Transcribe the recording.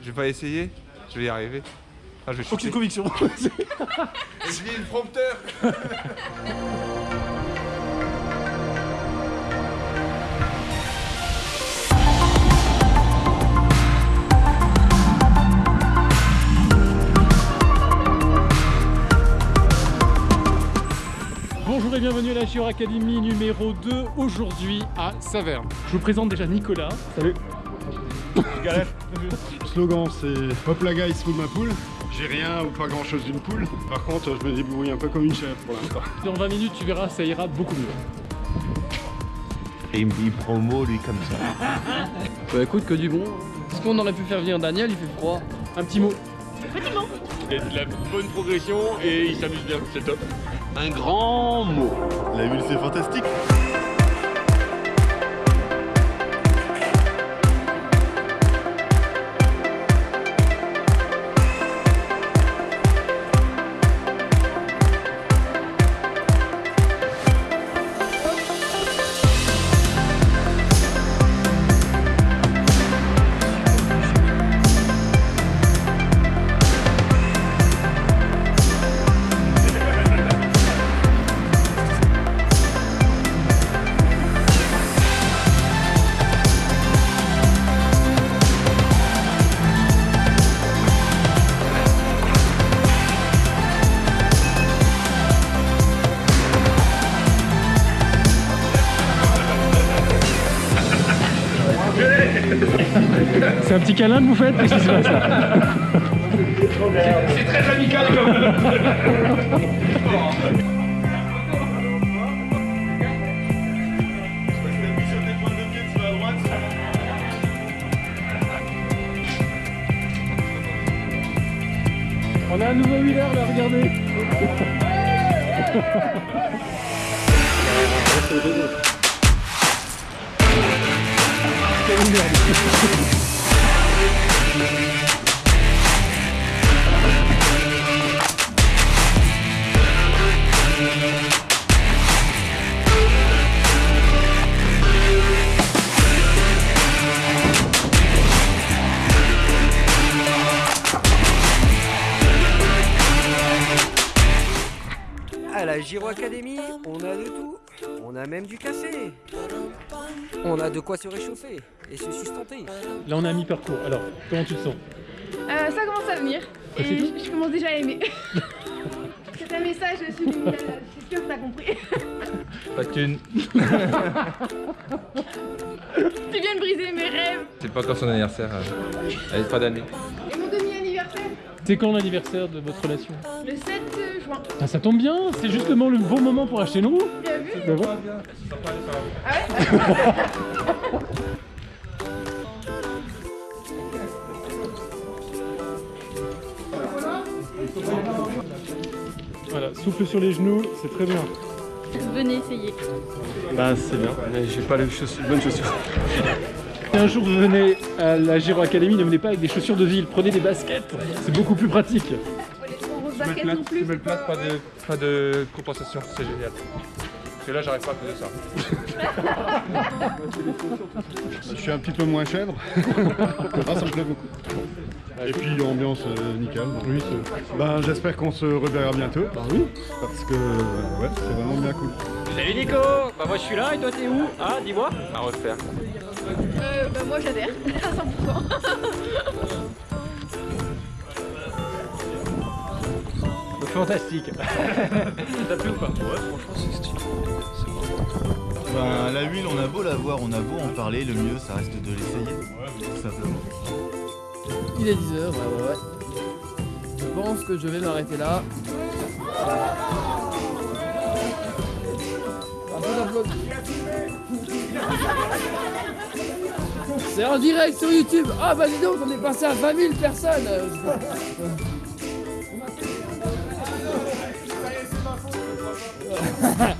Je vais pas essayer Je vais y arriver. Ah, je vais Aucune chuter. conviction. Je lis le prompteur Bonjour et bienvenue à la Giro Academy numéro 2, aujourd'hui à Saverne. Je vous présente déjà Nicolas. Salut. Slogan c'est Hop la guy, full ma poule. J'ai rien ou pas grand chose d'une poule. Par contre, je me débrouille un peu comme une chèvre pour l'instant. Dans 20 minutes, tu verras, ça ira beaucoup mieux. Et il me dit promo lui comme ça. Bah écoute que du bon. Est-ce qu'on aurait pu faire venir Daniel, il fait froid. Un petit mot. Il a de la bonne progression et il s'amuse bien, c'est top. Un grand mot. La huile c'est fantastique. C'est un petit câlin que vous faites Qu'est-ce qui se passe là On a un nouveau wheeler là, regardez À la Giro Academy, on a de tout. On a même du café. On a de quoi se réchauffer et se sustenter. Là on est à mi-parcours, alors comment tu te sens? Euh, ça commence à venir Ah, et je, je commence déjà à aimer. C'est un message subliminal, c'est sûr que t'as compris. Pas de thune. Tu viens de briser mes rêves. C'est pas encore son anniversaire. euh. Elle est pas d'année. C'est quand l'anniversaire de votre relation le 7 juin. Ah ça tombe bien, c'est justement le bon moment pour acheter nous Bien vu Ben voilà. Ah ouais Voilà, souffle sur les genoux, c'est très bien. Venez essayer. Bah c'est bien. Mais j'ai pas les chaussures, bonnes chaussures. Si un jour vous venez à la Giro Academy, ne venez pas avec des chaussures de ville, prenez des baskets, c'est beaucoup plus pratique. Tu mets le plat, pas de, pas de compensation, c'est génial. Parce que là, j'arrive pas à cause de ça. Je suis un petit peu moins chèvre. ah, ça me plaît beaucoup. Et puis ambiance euh, nickel. Oui, ben, j'espère qu'on se reverra bientôt. Bah oui. Parce que ouais, c'est vraiment bien cool. Salut Nico Bah moi je suis là et toi t'es où? Ah dis-moi À refaire. Euh, bah moi j'adhère à 100%. Fantastique T'as plu ou pas? Ben, la huile, on a beau la voir, on a beau en parler, le mieux ça reste de l'essayer. Tout simplement. Il est 10h, ouais ouais ouais. Je pense que je vais m'arrêter là. C'est en direct sur YouTube. Ah bah dis donc, on est passé à 20 000 personnes.